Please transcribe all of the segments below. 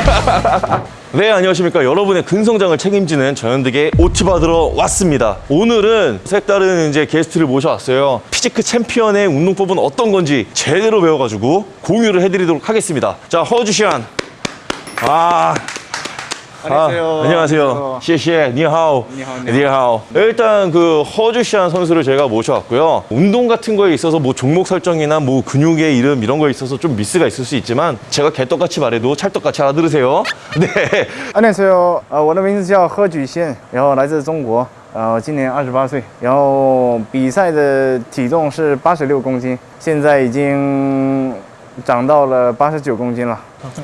네 안녕하십니까. 여러분의 근성장을 책임지는 전현득의 OT 받으러 왔습니다. 오늘은 색다른 이제 게스트를 모셔왔어요. 피지크 챔피언의 운동법은 어떤 건지 제대로 배워가지고 공유를 해드리도록 하겠습니다. 자 허주시안. 아 안녕하세요. 아, 안녕하세요. 시시에 니하오. 니하오. 일단 그 허주시안 선수를 제가 모셔왔고요. 운동 같은 거에 있어서 뭐 종목 설정이나 뭐 근육의 이름 이런 거에 있어서 좀 미스가 있을 수 있지만 제가 개떡같이 말해도 찰떡같이 알아들으세요. 네. 安利所有，呃，我的名字叫贺举宪，然后来自中国，呃，今年二十八岁，然后比赛的体重是八十六公斤，现在已经 长到了八十九公斤了。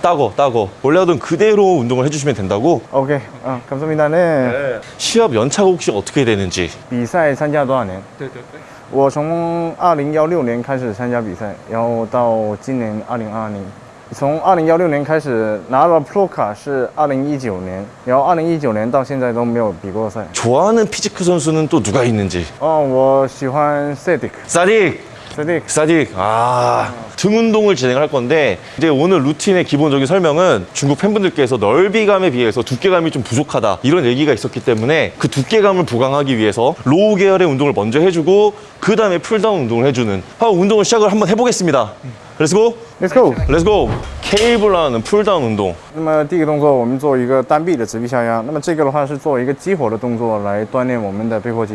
따고 따고 원래 하던 그대로 운동을 해주시면 된다고. OK，啊，감사합니다。呢， 시합 연차가 혹시 어떻게 되는지. 比赛参加多少年？对对对，我从二零幺六年开始参加比赛，然后到今年二零二二年。从二零幺六年开始拿了 Pro 卡是二零一九年，然后二零一九年到现在都没有比过赛。 좋아하는 피지크 선수는 또 누가 있는지. 哦，我喜欢 Cedic。 사 딕. Cedic 사딕. 아. 등 운동을 진행할 건데 이제 오늘 루틴의 기본적인 설명은 중국 팬분들께서 넓이감에 비해서 두께감이 좀 부족하다 이런 얘기가 있었기 때문에 그 두께감을 보강하기 위해서 로우 계열의 운동을 먼저 해주고 그 다음에 풀다운 운동을 해주는 하고 운동을 시작을 한번 해보겠습니다. 렛츠고! Let's go。 렛츠고! 케이블라는 풀다운 운동 那么第一个动作，我们做一个单臂的直臂下压。那么这个的话是做一个激活的动作来锻炼我们的背阔肌。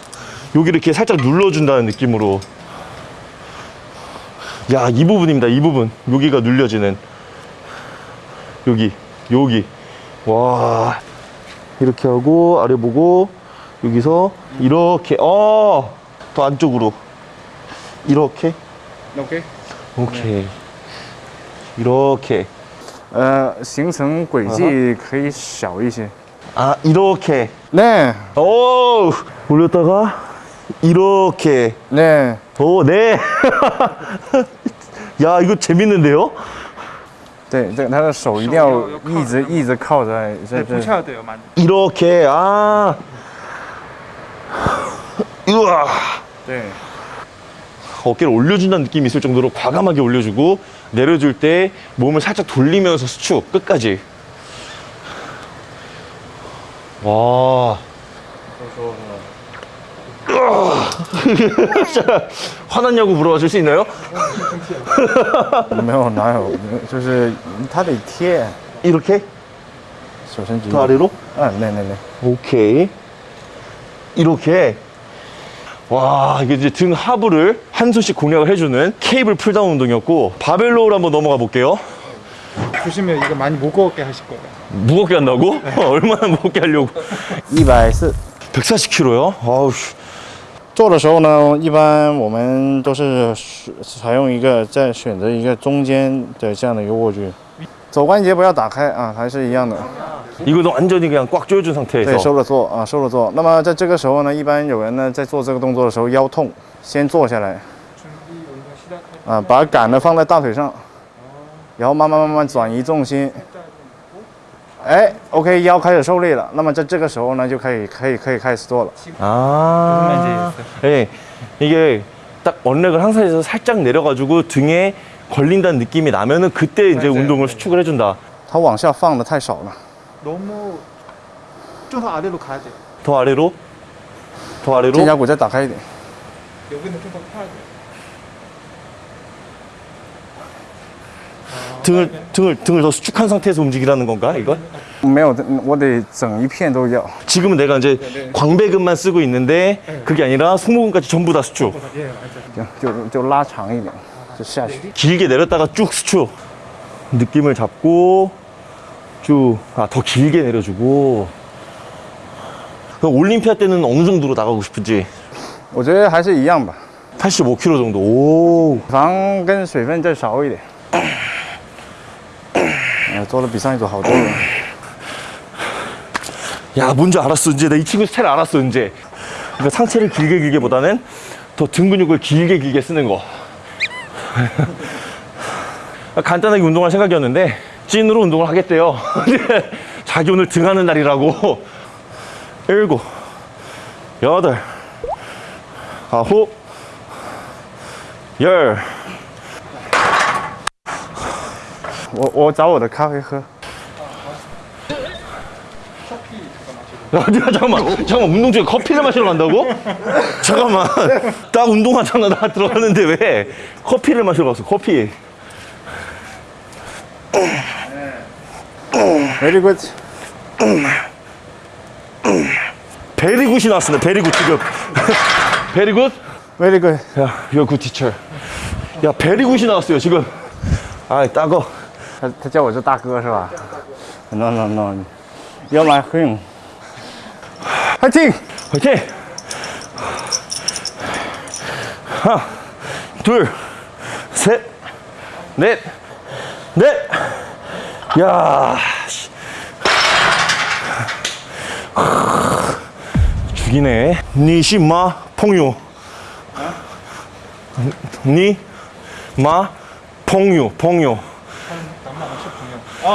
여기 이렇게 살짝 눌러준다는 느낌으로 야 이 부분입니다 이 부분 여기가 눌려지는 여기 여기 와 이렇게 하고 아래 보고 여기서 이렇게 어더 안쪽으로 이렇게 OK。 오케이 이렇게 呃，行程轨迹可以小一些。 아 이렇게 네, 오 올렸다가 이렇게 네. 오네 야 이거 재밌는데요 对，这个他的手一定要手要要靠一直着一直靠在这对，这不。翘的有蛮 이렇게 아 우와 对， 어깨를 올려준다는 느낌이 있을 정도로 과감하게 올려주고 내려줄 때 몸을 살짝 돌리면서 수축 끝까지 와 으아. 화났냐고 물어봐 줄 수 있나요? 没有哪有，就是他得贴 이렇게 手伸直一 더 点。 아래로 嗯，对对对。 오케이 이렇게 와 이게 이제 등 하부를 한 손씩 공략을 해주는 케이블 풀다운 운동이었고 바벨로우로 한번 넘어가 볼게요 보시면 이거 많이 무거웠게 하실 거예요. 무겁게 한다고? 얼마나 무겁게 하려고 一百四。 140kg요? 아우 씨. 做的时候呢，一般我们都是采用一个再选择一个中间的这样的一个握距，肘关节不要打开啊，还是一样的。 이거는 완전히 그냥 꽉 조여준 对， 상태에서 收着做啊，收着做。那么在这个时候呢，一般有人呢在做这个动作的时候腰痛，先坐下来，啊，把杆呢放在大腿上，然后慢慢慢慢转移重心。 哎，OK，腰开始受力了。那么在这个时候呢，就可以可以可以開始做了。 아 예, 이게 딱 언렉을 항상 해서 살짝 내려가지고 등에 걸린다는 느낌이 나면은 그때 이제 맞아요. 운동을 수축을 해준다 它往下放的太少了。 너무 좀 더 아래로 가야 돼요. 더 아래로 더 아래로 肩胛骨再打开一点。 여기는 좀 더 펴야 돼요. 등을 등을 등을 더 수축한 상태에서 움직이라는 건가 이건? 没有，我得整一片都要。 지금은 내가 이제 광배근만 쓰고 있는데 그게 아니라 승모근까지 전부 다 수축 예, 맞아요. 就就就拉长一点，就下去。 길게 내렸다가 쭉 수축 느낌을 잡고 쭉아더 길게 내려주고 그럼 올림피아 때는 어느 정도로 나가고 싶은지 我觉得还是一样吧， 85kg 정도 오 脂肪跟水分再少一点。 네, 저는 비상이도 하고 야 뭔지 알았어. 이제 내 이 친구 스타일 알았어 이제. 그러니까 상체를 길게 길게 보다는 더 등 근육을 길게 길게 쓰는 거. 간단하게 운동할 생각이었는데 찐으로 운동을 하겠대요. 자기 오늘 등하는 날이라고. 일곱 여덟 아홉 열. 我我找我的咖啡喝。 야, 야, 잠깐만, 잠깐만, 운동 중에 커피를 마시러 간다고? 잠깐만, 나 운동하잖아, 나 들어갔는데 왜 커피를 마시러 갔어, 커피. Very good。 베리굿이 나왔습니다, 베리굿 지금. 베리굿? Very good。 야, you're good teacher. 야, 베리굿이 나왔어요, 지금. 아이, 따거. 他他叫我是大哥是吧？No no no，要买黑。파이팅! 화이팅! 하나, 둘, 셋, 넷, 넷! 야, 씨. 죽이네. 니시마 퐁유. 니마 퐁유, 퐁유.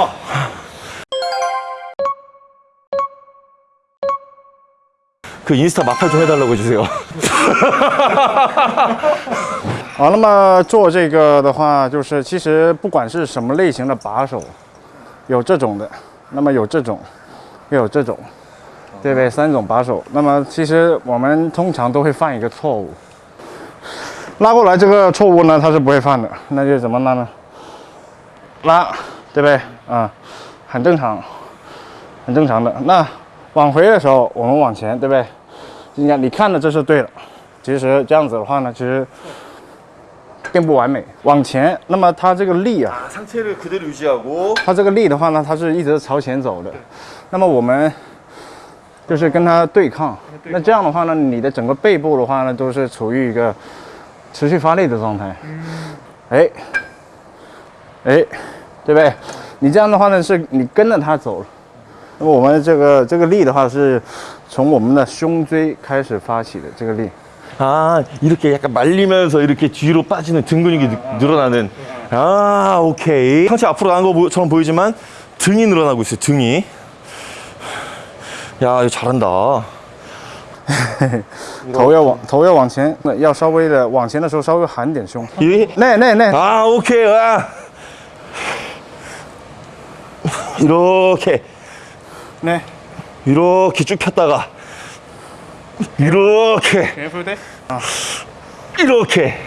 그 인스타 마팔 좀 해달라고 해주세요. 好，那么做这个的话，就是其实不管是什么类型的把手，有这种的，那么有这种，又有这种，对不对？三种把手。那么其实我们通常都会犯一个错误，拉过来这个错误呢，他是不会犯的。那就怎么拉呢？拉， 对不对？嗯，很正常，很正常的。那往回的时候，我们往前对不对？你看，你看的这是对的。其实这样子的话呢，其实并不完美。往前，那么它这个力啊，它这个力的话呢，它是一直朝前走的。那么我们就是跟它对抗。那这样的话呢，你的整个背部的话呢，都是处于一个持续发力的状态。哎哎。 对不对？你这样的话呢，是你跟着它走。那么我们这个这个力的话，是从我们的胸椎开始发起的这个力。 아 이렇게 약간 말리면서 이렇게 뒤로 빠지는 등 근육이 느- 늘어나는 아 오케이 상체 앞으로 가는 것처럼 보이지만 등이 늘어나고 있어요 등이 야 이거 잘한다 头要往头要往前，那要稍微的往前的时候稍微含点胸。 이 那那那， 아 오케 이아 이렇게. 那 이렇게 쭉 폈다가 이렇게. 이렇게.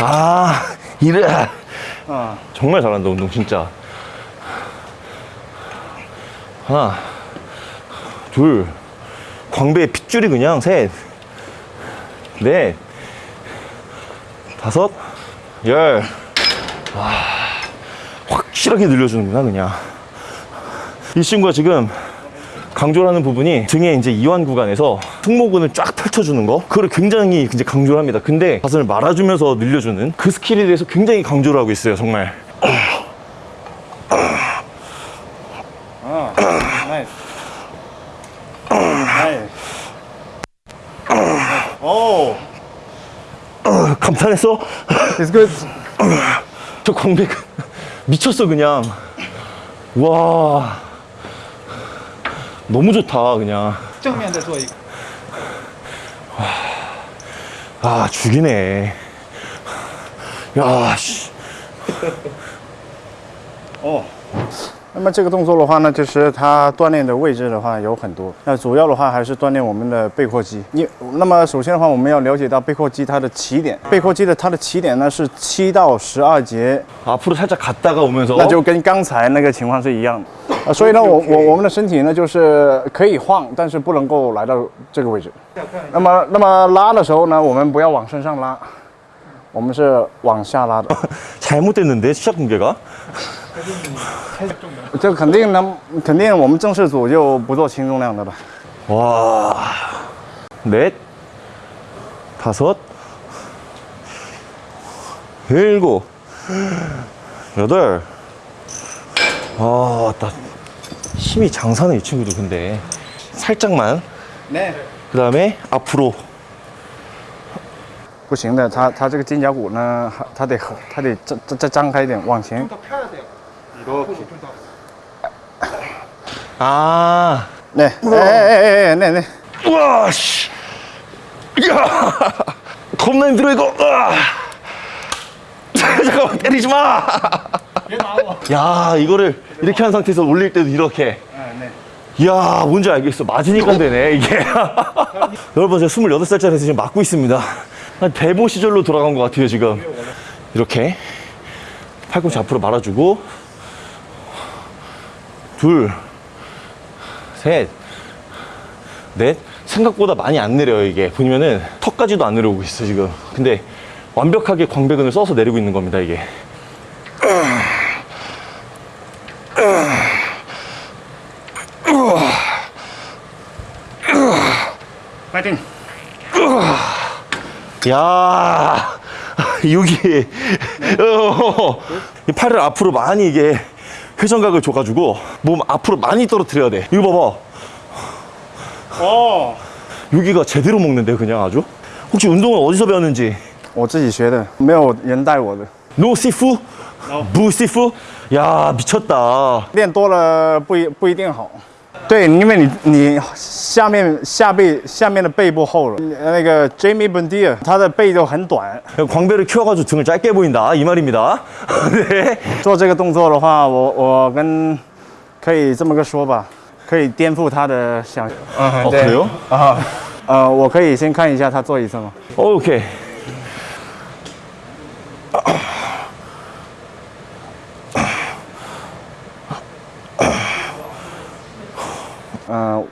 아 이래. 啊， 정말 잘한다 운동 진짜. 하나 둘. 광배에 핏줄이 그냥 셋넷. 다섯. 열. 와, 확실하게 늘려주는구나 그냥. 이 친구가 지금 강조를 하는 부분이 등의 이제 이완 구간에서 승모근을 쫙 펼쳐주는 거? 그거를 굉장히 이제 강조를 합니다. 근데 가슴을 말아주면서 늘려주는 그 스킬에 대해서 굉장히 강조를 하고 있어요 정말. 감탄했어? ，it's good， 저 광배 미쳤어 그냥. 와. 너무 좋다 그냥. 정면에 도 이거 아 죽이네. 야씨. 어. 那么这个动作的话呢，就是它锻炼的位置的话有很多，那主要的话还是锻炼我们的背阔肌。你那么首先的话，我们要了解到背阔肌它的起点，背阔肌的它的起点呢是七到十二节 앞으로 살짝 갔다가 오면서 那就跟刚才那个情况是一样的。啊，所以呢，我我我们的身体呢就是可以晃，但是不能够来到这个位置。那么那么拉的时候呢，我们不要往身上拉，我们是往下拉的。 잘못됐는데 시작 공개가 这肯定能，肯定我们正式组就不做轻重量的了。 와, 넷, 다섯, 일곱, 여덟. 아, 나 힘이 장사네 이 친구도 근데 살짝만. 那 그 다음에 앞으로. 不行的，它它这个肩胛骨呢，还它得它得再再再张开一点，往前。 이렇게. 아. 네. 네, 네. 네, 네, 네. 네. 우와, 씨. 야! 겁나 힘들어, 이거. 으아. 잠깐만, 때리지 마. 야, 이거를 이렇게 한 상태에서 올릴 때도 이렇게. 이야 뭔지 알겠어. 맞으니까 되네, 이게. 여러분, 제가 28살짜리에서 지금 맞고 있습니다. 한 대보 시절로 돌아간 것 같아요, 지금. 이렇게. 팔꿈치 앞으로 말아주고 둘. 셋. 넷. 생각보다 많이 안 내려요, 이게. 보면은 턱까지도 안 내려오고 있어, 지금. 근데 완벽하게 광배근을 써서 내리고 있는 겁니다, 이게. 快定。야 여기 어, 이 팔을 앞으로 많이 이게 회전각을 줘가지고 몸 앞으로 많이 떨어뜨려야 돼 이거 哦， 봐봐 여기가 제대로 먹는데 그냥 아주 혹시 운동을 어디서 배웠는지 我自己学的，没有人带我的。 노 시프? 부 시프? 야 미쳤다 练多了不一不一定好。 对，因为你你下面下背下面的背部厚了。那个 Jamie Bondia 他的背就很短， 광배를 키워가지고 등을 짧게 보인다 이 말입니다 네. 做这个动作的话，我我跟可以这么个说吧，可以颠覆他的想。嗯 어, 그래요? 啊，呃，我可以先看一下他做一次吗？ 오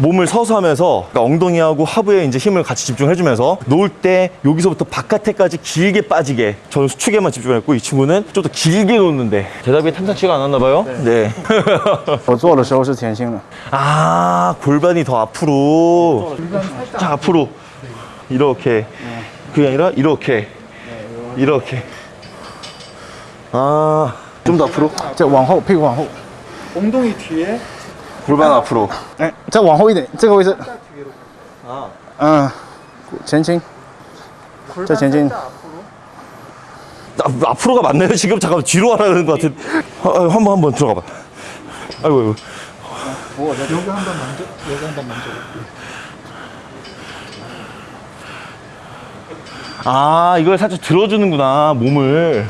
몸을 서서 하면서 그러니까 엉덩이하고 하부에 이제 힘을 같이 집중해주면서 놓을 때 여기서부터 바깥에까지 길게 빠지게 저는 수축에만 집중했고 이 친구는 좀 더 길게 놓는데 대답이 탐탁치가 않았나 봐요 네, 我做的时候是前倾的， 아 골반이 더 앞으로 자 앞으로 이렇게 그게 아니라 이렇게 이렇게 아 좀 더 앞으로 再往后，屁股往后， 엉덩이 뒤에 골반 앞으로 哎，再往后一点，这个位置， 아 嗯，前倾， 골반前进 살짝 앞으로. 나, 앞으로가 맞나요? 지금 잠깐 뒤로 하라는 것 같은. 아, 아, 한번 한번 들어가 봐. 아이고 아이고. 여기 한번 만져. 여기 한번 만져. 아 이걸 살짝 들어주는구나 몸을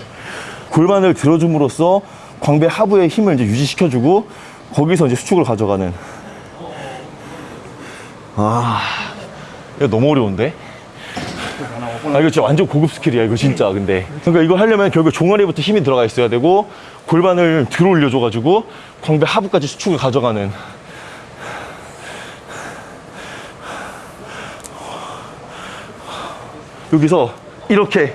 골반을 들어줌으로써 광배 하부의 힘을 이제 유지시켜주고 거기서 이제 수축을 가져가는. 아 이거 너무 어려운데? 아 이거 진짜 완전 고급 스킬이야 이거 진짜 근데. 그러니까 이거 하려면 결국 종아리부터 힘이 들어가 있어야 되고 골반을 들어 올려줘 가지고 광배 하부까지 수축을 가져가는. 여기서 이렇게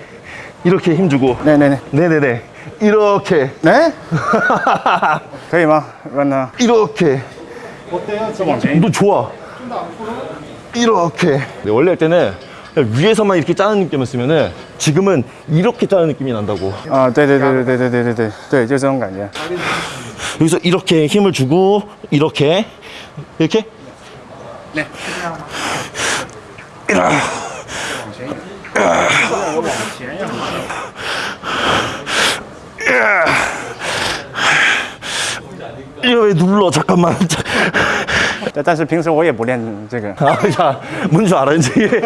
이렇게 힘주고. 네네네. 네네네. 이렇게. 네? 거의 막 맞나 이렇게. 어때요? 지금? 너 좋아. 이렇게. 네, 원래 할 때는 위에서만 이렇게 짜는 느낌이었으면은 지금은 이렇게 짜는 느낌이 난다고. 아 네네네네네네네. 네, 네, 네 죄송한 거 아니야. 여기서 이렇게 힘을 주고 이렇게. 이렇게? 네. 이거 왜 눌러 잠깐만 但但是平时我也不练这个， 아자뭔줄 알아 이제 이게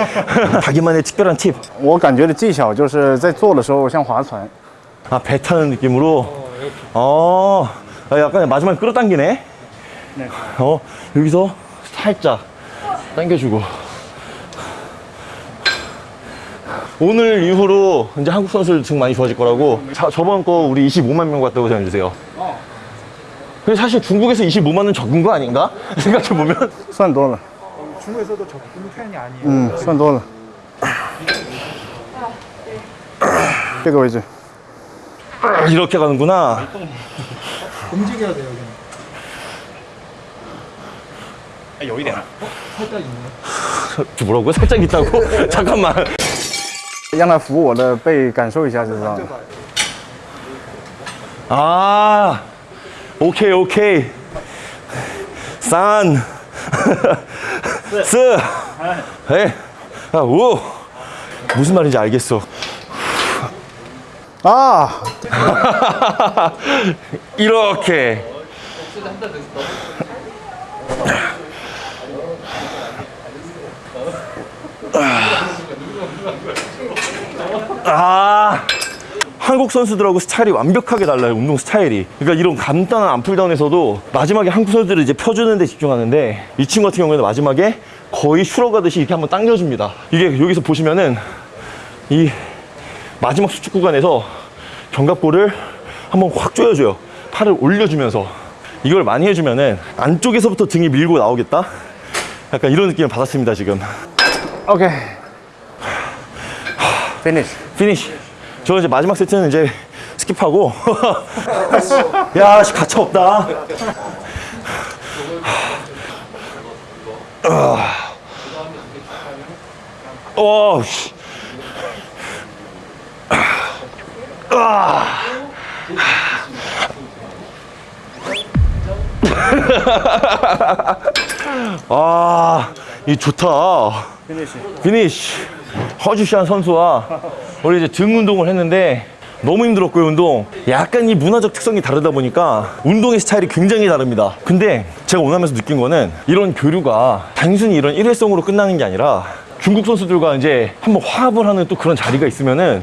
자기만의 특별한 팁 我感觉的技巧就是在做的时候像划船， 아, 배 타는 느낌으로? 어, 아, 약간 마지막에 끌어당기네? 네. 어, 여기서 살짝 당겨주고. 오늘 이후로 이제 한국 선수들 등 많이 좋아질 거라고. 자, 저번 거 우리 25만 명 봤다고 생각해주세요. 근데 사실 중국에서 25만 원 적은 거 아닌가? 생각해보면 算多了， 중국에서도 적은 편이 아니에요. 嗯，算多了。这个位置， 이렇게 가는구나 움직여야 돼요, 여기는. 여기네 살짝 있네. 저 뭐라고요? 살짝 있다고? 잠깐만 让他扶我的背，感受一下就知道了。 아 오케이 오케이 산 스, 에, 아, 우 무슨 말인지 알겠어. 啊， 이렇게. 아, 한국 선수들하고 스타일이 완벽하게 달라요, 운동 스타일이. 그러니까 이런 간단한 암풀다운에서도 마지막에 한국 선수들이 이제 펴주는 데 집중하는데 이 친구 같은 경우에는 마지막에 거의 슈러 가듯이 이렇게 한번 당겨줍니다. 이게 여기서 보시면은 이 마지막 수축 구간에서 견갑골을 한번 확 조여줘요. 팔을 올려주면서 이걸 많이 해주면은 안쪽에서부터 등이 밀고 나오겠다. 약간 이런 느낌을 받았습니다 지금. OK finish。 Finish. 저 이제 마지막 세트는 이제 스킵하고. 야, 씨, 가차 없다. 어, 씨. 아, 이 좋다. finish。 Finish 허주시한 선수와 원래 이제 등 운동을 했는데 너무 힘들었고요 운동. 약간 이 문화적 특성이 다르다 보니까 운동의 스타일이 굉장히 다릅니다. 근데 제가 원하면서 느낀 거는 이런 교류가 단순히 이런 일회성으로 끝나는 게 아니라 중국 선수들과 이제 한번 화합을 하는 또 그런 자리가 있으면은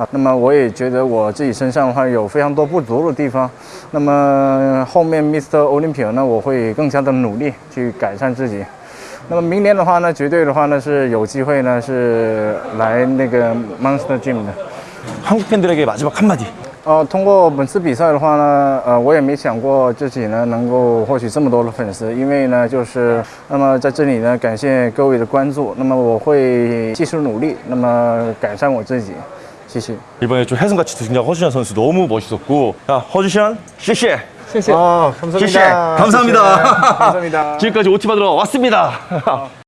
啊，那么我也觉得我自己身上的话有非常多不足的地方，那么后面 Mr. Olympia 呢，我会更加的努力去改善自己。那么明年的话呢，绝对的话呢是有机会呢是来那个 Monster Gym 的。 한국 팬들에게 마지막 한마디 呃，通过本次比赛的话呢，呃，我也没想过自己呢能够获取这么多的粉丝，因为呢，就是那么在这里呢，感谢各位的关注，那么我会继续努力，那么改善我自己， 谢谢. 이번에 좀 혜승같이 등장 허준현 선수 너무 멋있었고 야, 허준현 씨씨. 아, 감사합니다. 감사합니다. 네, 감사합니다. 지금까지 오티 받으러 왔습니다. 아.